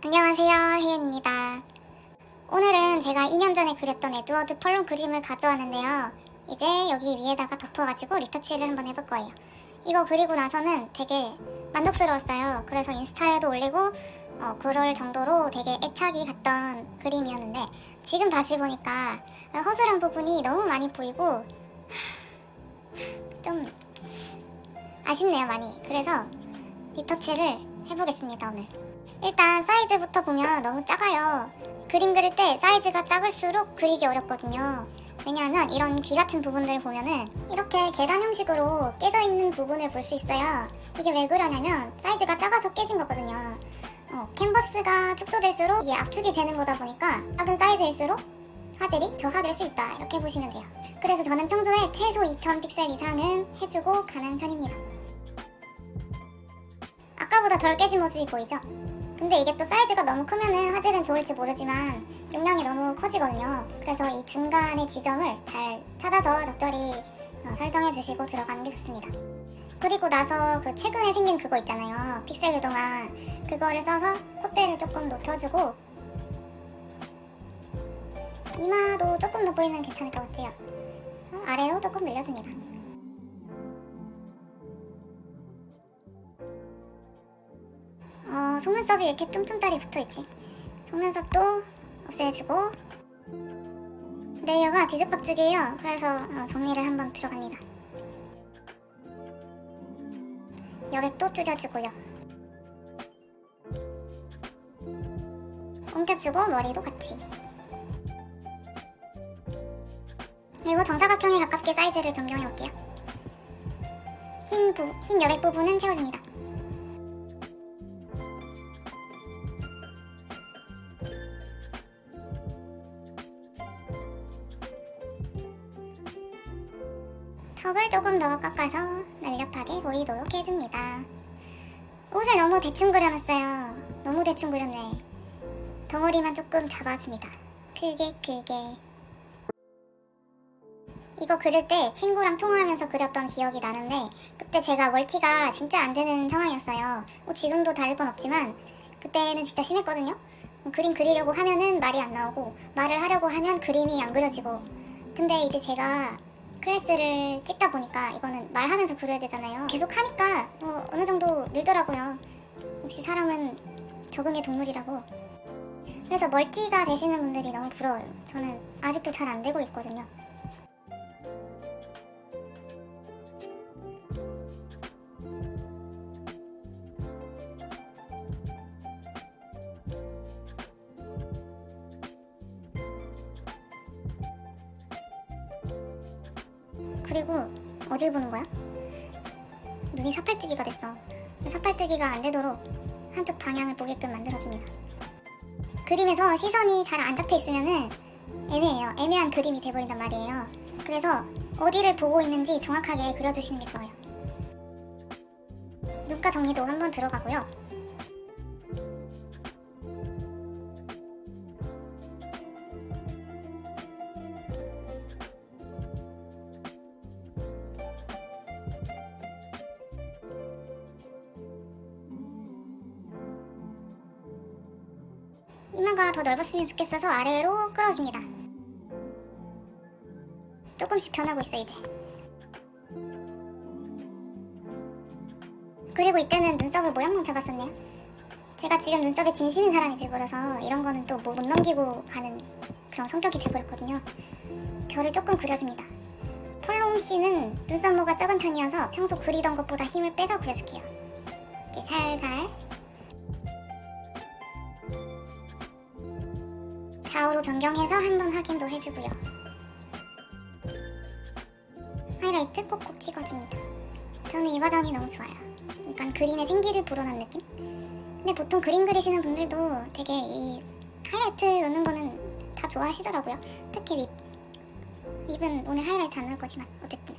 안녕하세요 혜연입니다. 오늘은 제가 2년 전에 그렸던 에드워드 펄론 그림을 가져왔는데요. 이제 여기 위에다가 덮어가지고 리터치를 한번 해볼 거예요. 이거 그리고 나서는 되게 만족스러웠어요. 그래서 인스타에도 올리고 어, 그럴 정도로 되게 애착이 갔던 그림이었는데 지금 다시 보니까 허술한 부분이 너무 많이 보이고 좀 아쉽네요 많이. 그래서 리터치를 해보겠습니다 오늘 일단 사이즈부터 보면 너무 작아요. 그림 그릴 때 사이즈가 작을수록 그리기 어렵거든요. 왜냐하면 이런 귀 같은 부분들 보면은 이렇게 계단 형식으로 깨져 있는 부분을 볼 수 있어요. 이게 왜 그러냐면 사이즈가 작아서 깨진 거거든요. 어, 캔버스가 축소될수록 이게 압축이 되는 거다 보니까 작은 사이즈일수록 화질이 저하될 수 있다. 이렇게 보시면 돼요. 그래서 저는 평소에 최소 2000 픽셀 이상은 해주고 가는 편입니다. 아까보다 덜 깨진 모습이 보이죠? 근데 이게 또 사이즈가 너무 크면은 화질은 좋을지 모르지만 용량이 너무 커지거든요. 그래서 이 중간의 지점을 잘 찾아서 적절히 어, 설정해 주시고 들어가는 게 좋습니다. 그리고 나서 그 최근에 생긴 그거 있잖아요. 픽셀 유동안 그거를 써서 콧대를 조금 높여주고 이마도 조금 더 보이면 괜찮을 것 같아요. 어, 아래로 조금 늘려줍니다 어, 속눈썹이 왜 이렇게 쫌쫌따리 붙어있지. 속눈썹도 없애주고. 레이어가 뒤죽박죽이에요. 그래서 어, 정리를 한번 들어갑니다. 여백도 줄여주고요. 옮겨주고 머리도 같이. 그리고 정사각형에 가깝게 사이즈를 변경해볼게요. 흰, 부, 흰 여백 부분은 채워줍니다 턱을 조금 더 깎아서 날렵하게 보이도록 해줍니다. 옷을 너무 대충 그려놨어요. 너무 대충 그렸네. 덩어리만 조금 잡아줍니다. 크게 크게. 이거 그릴 때 친구랑 통화하면서 그렸던 기억이 나는데 그때 제가 멀티가 진짜 안 되는 상황이었어요. 뭐 지금도 다를 건 없지만 그때는 진짜 심했거든요. 그림 그리려고 하면은 말이 안 나오고 말을 하려고 하면 그림이 안 그려지고 근데 이제 제가 클래스를 찍다 보니까 이거는 말하면서 그려야 되잖아요. 계속 하니까 뭐 어느 정도 늘더라고요. 역시 사람은 적응의 동물이라고. 그래서 멀티가 되시는 분들이 너무 부러워요. 저는 아직도 잘 안 되고 있거든요 그리고 어딜 보는 거야? 눈이 사팔뜨기가 됐어. 사팔뜨기가 안 되도록 한쪽 방향을 보게끔 만들어줍니다. 그림에서 시선이 잘 안 잡혀 있으면은 애매해요. 애매한 그림이 돼버린단 말이에요. 그래서 어디를 보고 있는지 정확하게 그려주시는 게 좋아요. 눈가 정리도 한번 들어가고요 이마가 더 넓었으면 좋겠어서 아래로 끌어줍니다. 조금씩 변하고 있어 이제. 그리고 이때는 눈썹을 모양만 잡았었네요. 제가 지금 눈썹에 진심인 사람이 돼버려서 이런 거는 또 못 넘기고 가는 그런 성격이 돼버렸거든요. 결을 조금 그려줍니다. 폴롱 씨는 눈썹모가 적은 편이어서 평소 그리던 것보다 힘을 빼서 그려줄게요. 이렇게 살살 좌우로 변경해서 한번 확인도 해주고요. 하이라이트 꼭꼭 찍어줍니다. 저는 이 과정이 너무 좋아요. 약간 그림에 생기를 불어넣은 느낌? 근데 보통 그림 그리시는 분들도 되게 이 하이라이트 넣는 거는 다 좋아하시더라고요. 특히 립. 립은 오늘 하이라이트 안 넣을 거지만 어쨌든.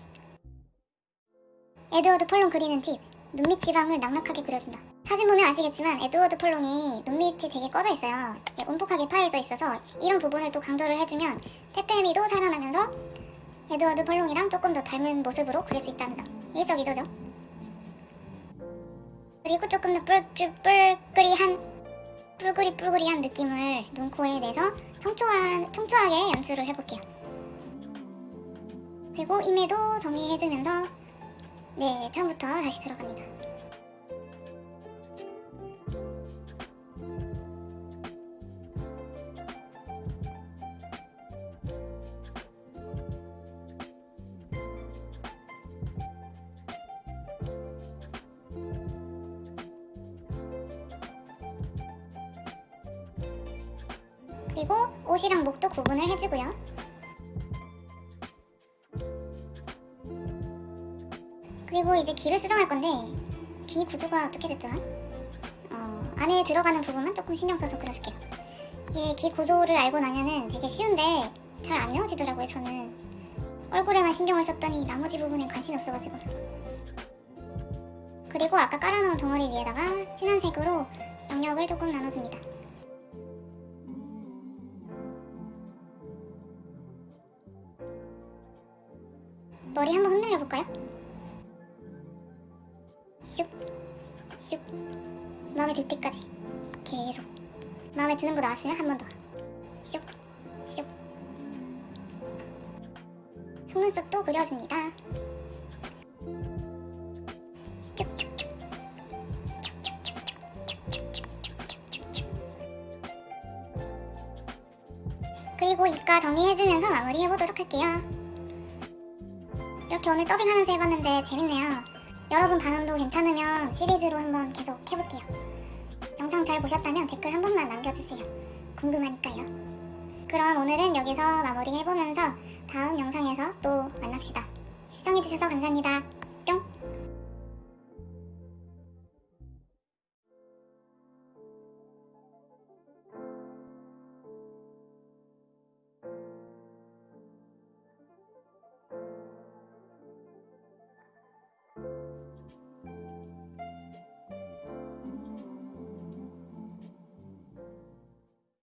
에드워드 펄롱 그리는 팁. 눈밑 지방을 낭낭하게 그려준다. 사진 보면 아시겠지만 에드워드 펄롱이 눈밑이 되게 꺼져 있어요. 움푹하게 파여져 있어서 이런 부분을 또 강조를 해주면 퇴폐미도 살아나면서 에드워드 펄롱이랑 조금 더 닮은 모습으로 그릴 수 있다는 점. 일석이조죠. 그리고 조금 더 뿔뿔뿔끌이한 뿔그리 뿔그리한 느낌을 눈, 코에 내서 청초한, 청초하게 연출을 해볼게요. 그리고 임에도 정리해주면서 네, 처음부터 다시 들어갑니다. 그리고 옷이랑 목도 구분을 해주고요. 그리고 이제 귀를 수정할 건데 귀 구조가 어떻게 됐더라? 어, 안에 들어가는 부분만 조금 신경 써서 그려줄게요. 이게 귀 구조를 알고 나면은 되게 쉬운데 잘 안 외워지더라고요. 저는 얼굴에만 신경을 썼더니 나머지 부분엔 관심이 없어가지고. 그리고 아까 깔아놓은 덩어리 위에다가 진한 색으로 영역을 조금 나눠줍니다. 머리 한번 흔들려 볼까요? 슉, 슉. 마음에 들 때까지 계속. 마음에 드는 거 나왔으면 한 번 더. 슉, 슉. 속눈썹도 그려줍니다. 그리고 이가 정리해주면서 마무리해보도록 할게요. 이렇게 오늘 더빙하면서 해봤는데 재밌네요. 여러분 반응도 괜찮으면 시리즈로 한번 계속 해볼게요. 영상 잘 보셨다면 댓글 한 번만 남겨주세요. 궁금하니까요. 그럼 오늘은 여기서 마무리 해보면서 다음 영상에서 또 만납시다. 시청해주셔서 감사합니다.